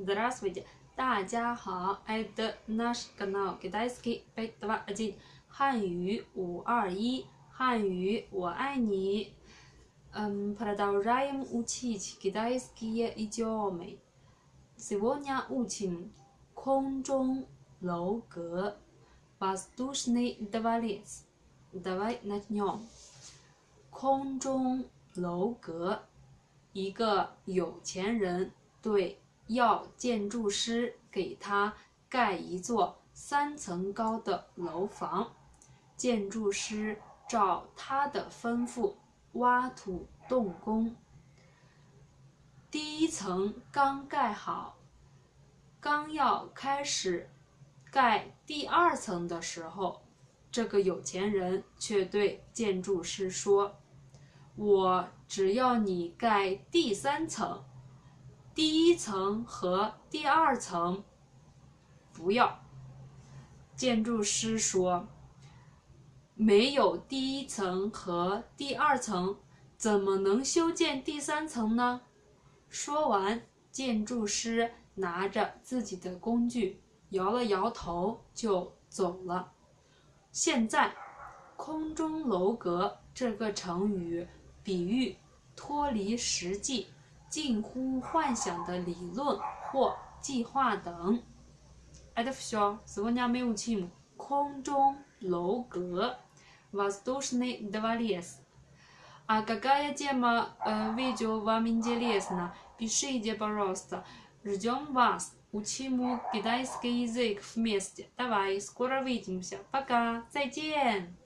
Здравствуйте，大家好，Это наш канал Китайский пять два один，汉语五二一，汉语我爱你。嗯，продолжаем учить китайские идиомы. Сегодня учим 空中楼阁，воздушный дворец. Давай начнем. 空中楼阁，一个有钱人对 要建筑师给他盖一座三层高的楼房，建筑师照他的吩咐挖土动工。第一层刚盖好，刚要开始盖第二层的时候，这个有钱人却对建筑师说：“我只要你盖第三层。”第一层和第二层不要。建筑师说：“没有第一层和第二层，怎么能修建第三层呢？”说完，建筑师拿着自己的工具，摇了摇头就走了。现在，“空中楼阁”这个成语比喻脱离实际。近乎幻想的理论或计划等。Это все. Сегодня мы учим 空中楼阁 воздушный дворец. А какая тема видео вам интересна? Пишите, пожалуйста. Ждем вас. Учим китайский язык вместе. Давай, скоро увидимся. Пока. 再见。